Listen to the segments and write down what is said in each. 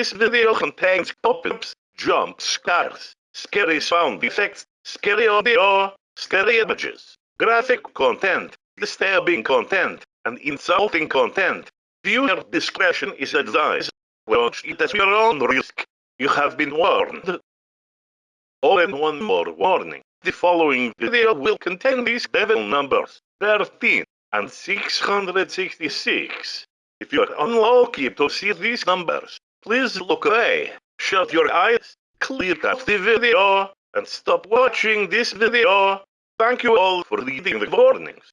This video contains pop-ups, jump scares, scary sound effects, scary audio, scary images, graphic content, disturbing content, and insulting content. Viewer discretion is advised. Watch it at your own risk. You have been warned. Oh, and one more warning. The following video will contain these devil numbers 13 and 666. If you are unlucky to see these numbers, please look away, shut your eyes, clear out the video, and stop watching this video. Thank you all for reading the warnings.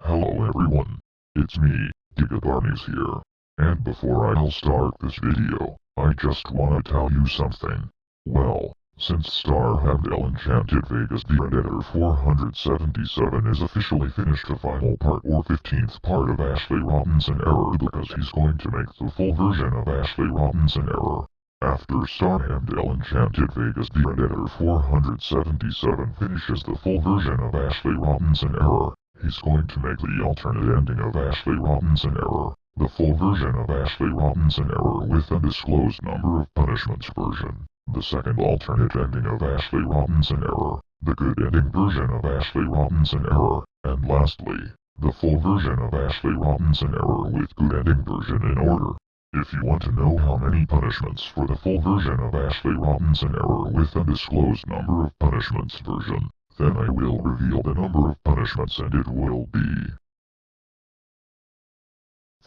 Hello everyone, it's me, Gigabarmies here. And before I'll start this video, I just wanna tell you something. Well, since Starhamdale Enchanted Vegas The Predator 477 is officially finished the final part or 15th part of Ashley Robinson Error because he's going to make the full version of Ashley Robinson Error. After Starhamdale Enchanted Vegas The Predator 477 finishes the full version of Ashley Robinson Error, he's going to make the alternate ending of Ashley Robinson Error, the full version of Ashley Robinson Error with undisclosed number of punishments version the second alternate ending of Ashley Robinson Error, the good ending version of Ashley Robinson Error, and lastly, the full version of Ashley Robinson Error with good ending version in order. If you want to know how many punishments for the full version of Ashley Robinson Error with undisclosed number of punishments version, then I will reveal the number of punishments and it will be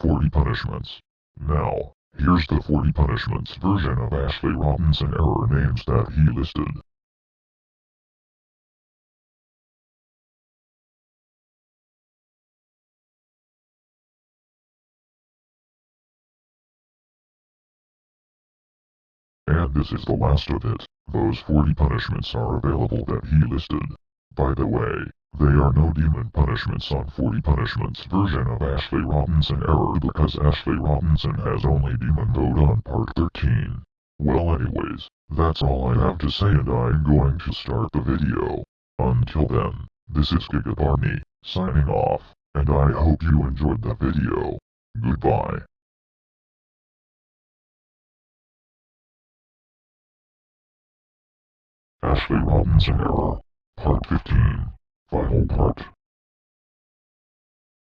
40 punishments. Now, Here's the 40 punishments version of Ashley Robinson error names that he listed. And this is the last of it. Those 40 punishments are available that he listed. By the way, there are no demon punishments on 40 punishments version of Ashley Robinson error because Ashley Robinson has only demon mode on part 13. Well anyways, that's all I have to say and I'm going to start the video. Until then, this is Gigabarmy, signing off, and I hope you enjoyed the video. Goodbye. Ashley Robinson Error, Part 15. Final part.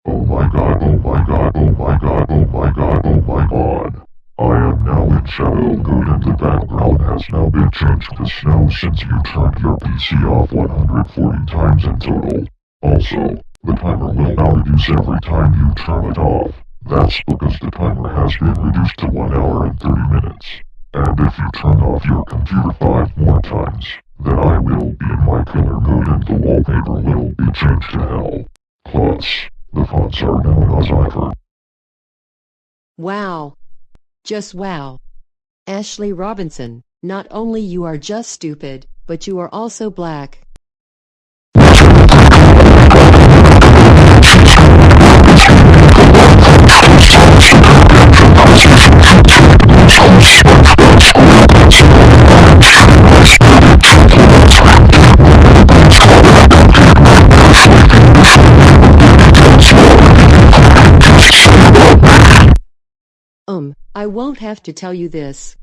Oh my god, oh my god, oh my god, oh my god, oh my god. I am now in Shadow Good and the background has now been changed to snow since you turned your PC off 140 times in total. Also, the timer will now reduce every time you turn it off. That's because the timer has been reduced to 1 hour and 30 minutes. And if you turn off your computer 5 more times, then I will be in my color mood and the wallpaper will be changed to hell. Plus, the fonts are known as Ivor. Wow. Just wow. Ashley Robinson, not only you are just stupid, but you are also black. Um, I won't have to tell you this.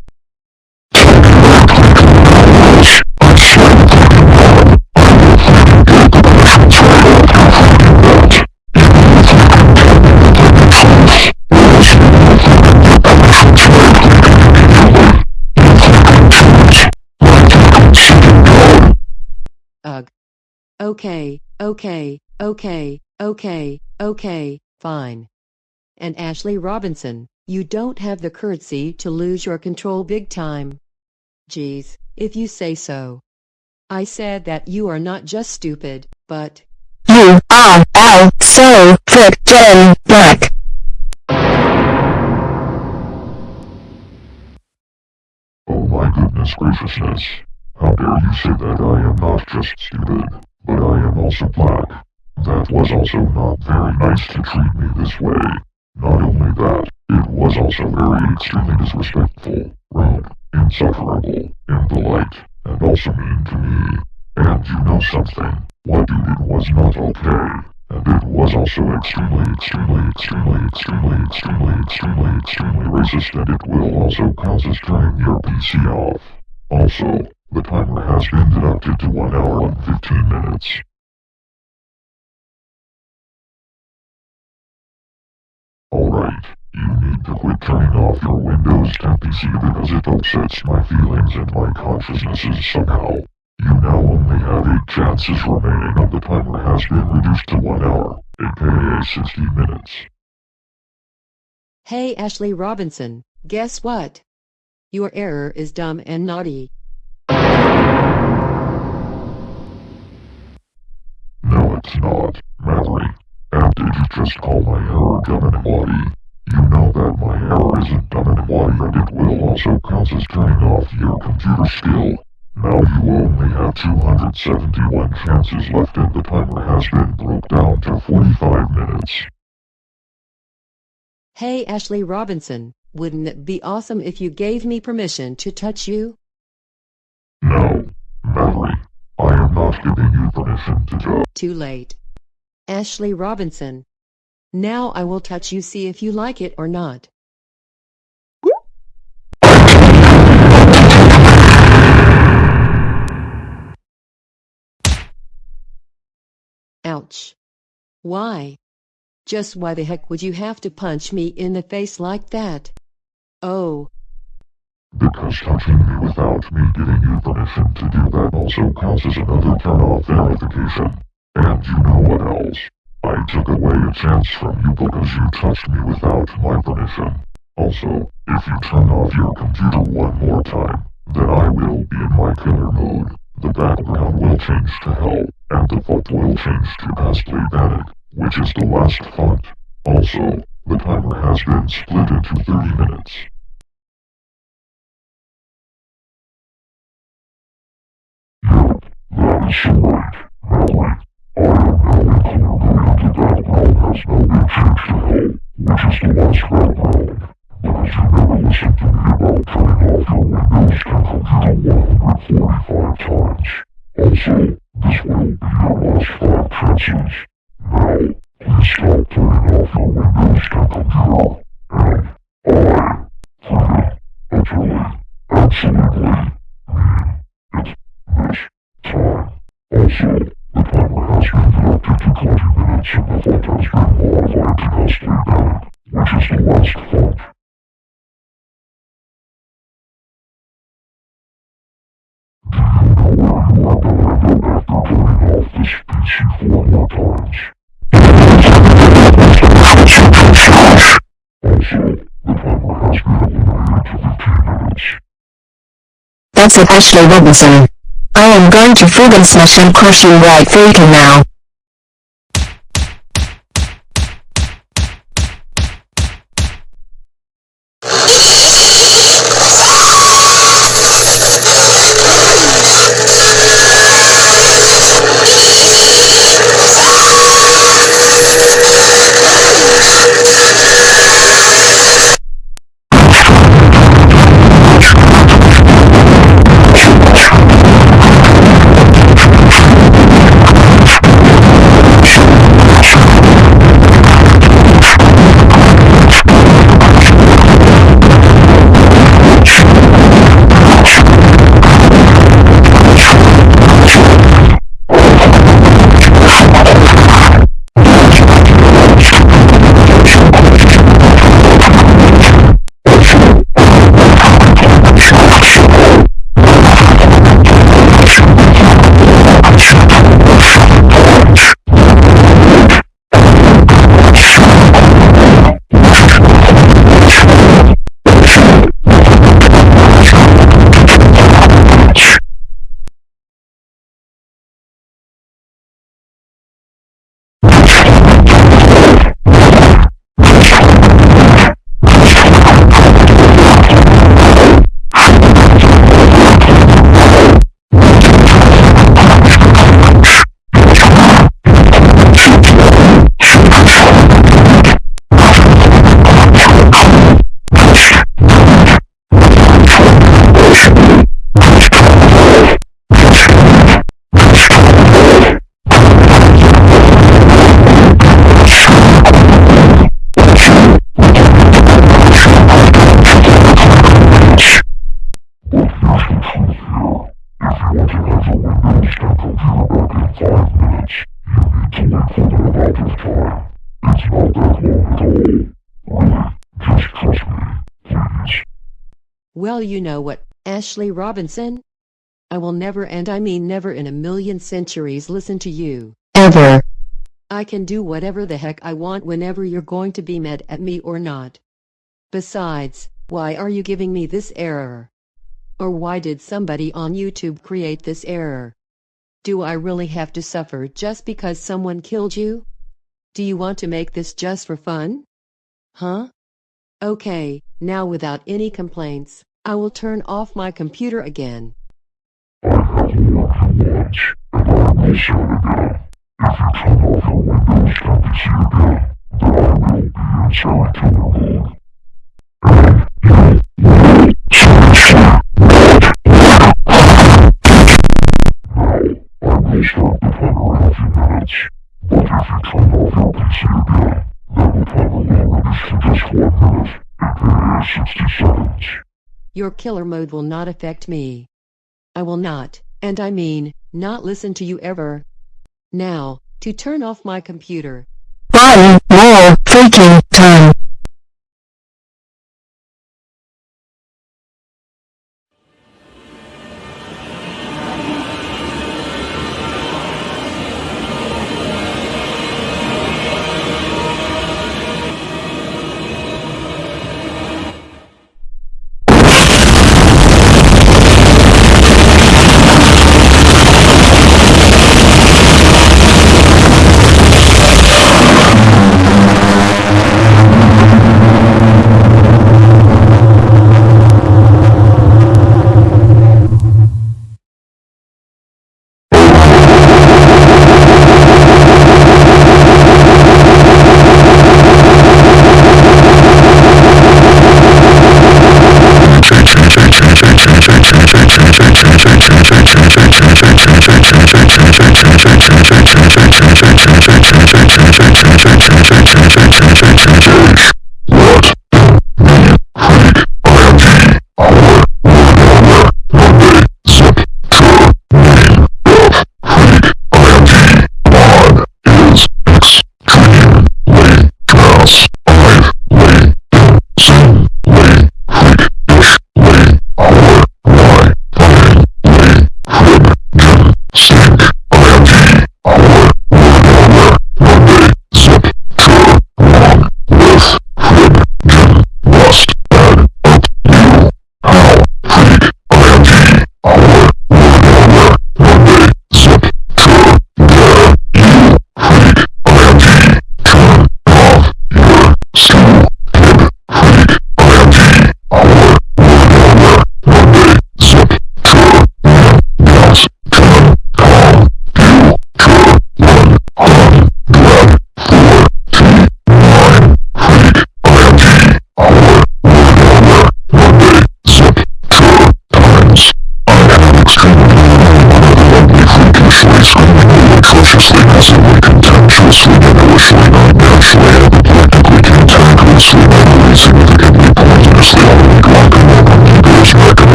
Okay, okay, okay, okay, okay, fine. And Ashley Robinson, you don't have the courtesy to lose your control big time. Geez, if you say so. I said that you are not just stupid, but... You are all so frickin' black. Oh my goodness graciousness. How dare you say that I am not just stupid, but I am also black. That was also not very nice to treat me this way. Not only that, it was also very extremely disrespectful, rude, insufferable, impolite, and also mean to me. And you know something, what you did was not okay. And it was also extremely, extremely, extremely, extremely, extremely, extremely, extremely racist and it will also cause us turning your PC off. Also, the timer has been deducted to 1 hour and 15 minutes. Alright, you need to quit turning off your Windows 10 PC because it upsets my feelings and my consciousnesses somehow. You now only have 8 chances remaining and the timer has been reduced to 1 hour, aka 60 minutes. Hey Ashley Robinson, guess what? Your error is dumb and naughty. Not. And did you just call my error dumb and naughty? You know that my hair isn't dumb and naughty and it will also cause us turning off your computer skill. Now you only have 271 chances left and the timer has been broke down to 45 minutes. Hey Ashley Robinson, wouldn't it be awesome if you gave me permission to touch you? No, Mallory. I am not giving you permission to go. Too late. Ashley Robinson. Now I will touch you see if you like it or not. Ouch. Why? Just why the heck would you have to punch me in the face like that? Oh, Because touching me without me giving you permission to do that also causes another turn-off verification. And you know what else? I took away a chance from you because you touched me without my permission. Also, if you turn off your computer one more time, then I will be in my killer mode. The background will change to hell, and the font will change to Pastely Panic, which is the last font. Also, the timer has been split into 30 minutes. Absolutely, mean it this time. Also, the timer has been deducted to 20 minutes and the font has been modified to Pastely Panic, which is the last font. Do you know where you end up after turning off this PC four more times? Also, the timer has been eliminated to 15 minutes. That's it Ashley Robinson. I am going to friggin' smash and crush you right freaking now. Well, you know what, Ashley Robinson? I will never and I mean never in a million centuries listen to you. Ever. I can do whatever the heck I want whenever you're going to be mad at me or not. Besides, why are you giving me this error? Or why did somebody on YouTube create this error? Do I really have to suffer just because someone killed you? Do you want to make this just for fun? Huh? Okay, now without any complaints, I will turn off my computer again. I have more to watch, and I will start again. If you turn off your Windows 10 PC again, then I will be inside killer mode. And you will seriously not Now, I will start the timer in a few minutes, but if you turn off your PC again, then the timer will reduce to just one minute, aka 60 seconds. Your killer mode will not affect me. I will not, and I mean, not listen to you ever. Now, to turn off my computer. One more freaking time.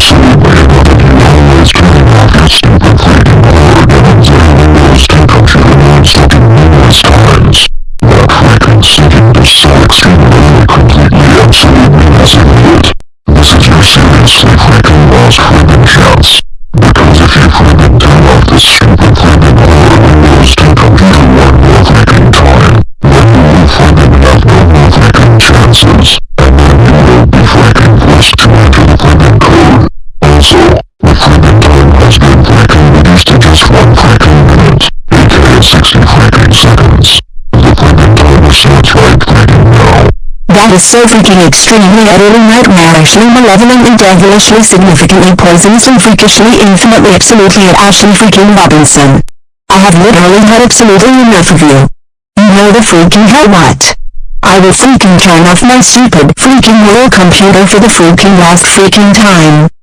So many of the hardest times, including my own, have been times when I was too consumed with thinking numerous times that I considered so extremely, completely, absolutely massively it. Now. That is so freaking extremely utterly nightmarishly malevolently devilishly significantly poisonously freakishly infinitely absolutely at Ashley freaking Robinson. I have literally had absolutely enough of you. You know the freaking hell what? I will freaking turn off my stupid freaking little computer for the freaking last freaking time.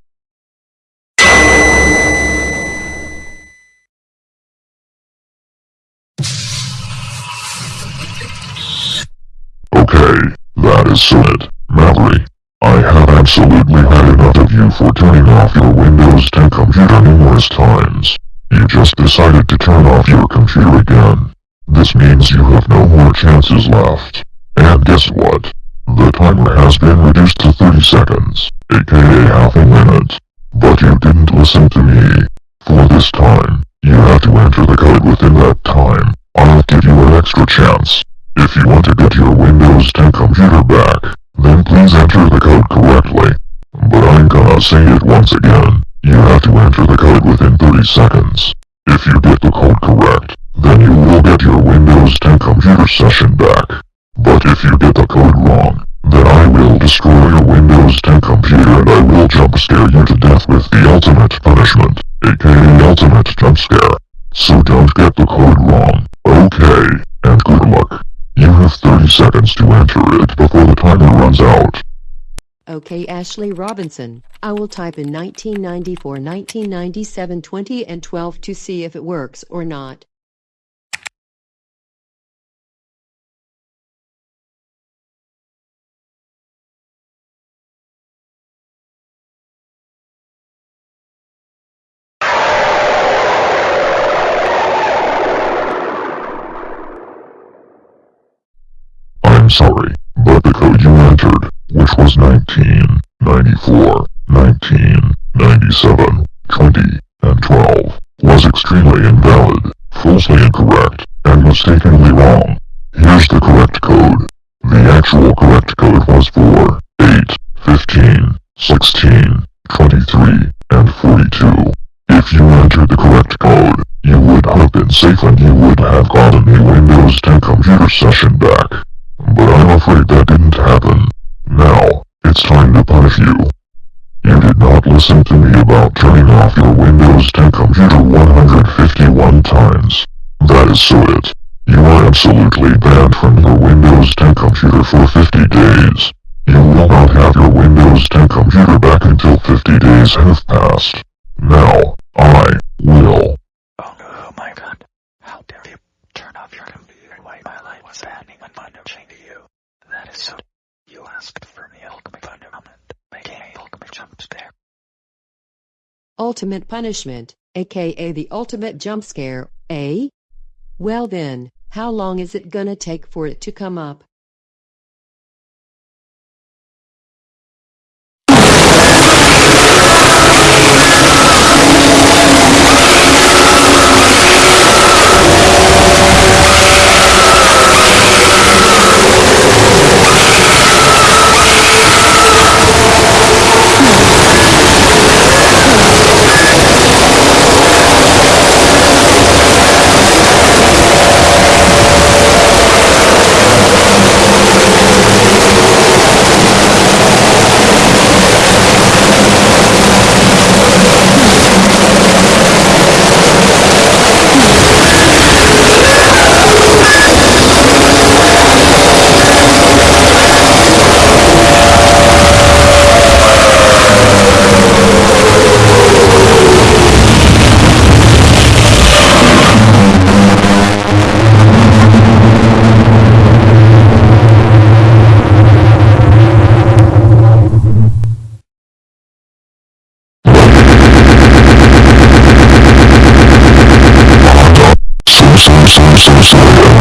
Okay, that is it. Mallory, I have absolutely had enough of you for turning off your Windows 10 computer numerous times. You just decided to turn off your computer again. This means you have no more chances left. And guess what? The timer has been reduced to 30 seconds, aka half a minute. But you didn't listen to me. For this time, you have to enter the code within that time. I'll give you an extra chance. If you want to get your Windows 10 computer back, then please enter the code correctly. But I'm gonna say it once again. You have to enter the code within 30 seconds. If you get the code correct, then you will get your Windows 10 computer session back. But if you get the code wrong, then I will destroy your Windows 10 computer and I will jump scare you to death with the ultimate punishment, aka ultimate jump scare. So don't get the code wrong, okay, and good luck. You have 30 seconds to enter it before the timer runs out. Okay, Ashley Robinson. I will type in 1994, 1997, 20, and 12 to see if it works or not. I'm sorry, but the code you entered, which was 19, 94, 19, 97, 20, and 12, was extremely falsely incorrect, and mistakenly wrong. Here's the correct code. The actual correct code was 4, 8, 15, 16, 23, and 42. If you entered the correct code, you would have been safe and you would have gotten a Windows 10 computer session back. But I'm afraid that didn't happen. Now, it's time to punish you. You did not listen to me about turning off your Windows 10 computer 151 times. That is so it. You are absolutely banned from your Windows 10 computer for 50 days. You will not have your Windows 10 computer back until 50 days have passed. Now, I will. Oh, oh my god. How dare you turn off your computer while my life was standing and punishing you. That is so... You asked for the ultimate punishment, making a ultimate jump scare. Ultimate punishment, aka the ultimate jump scare, eh? Well then, how long is it gonna take for it to come up? So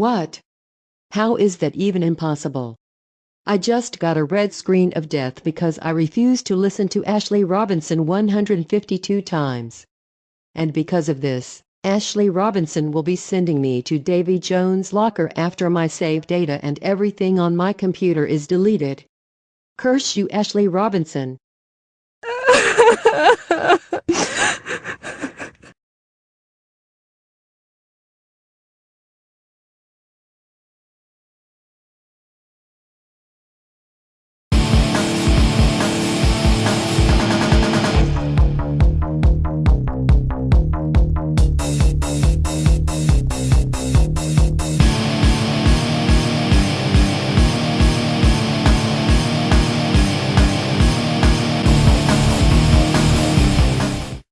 What? How is that even impossible? I just got a red screen of death because I refused to listen to Ashley Robinson 152 times. And because of this, Ashley Robinson will be sending me to Davy Jones' locker after my save data and everything on my computer is deleted. Curse you, Ashley Robinson.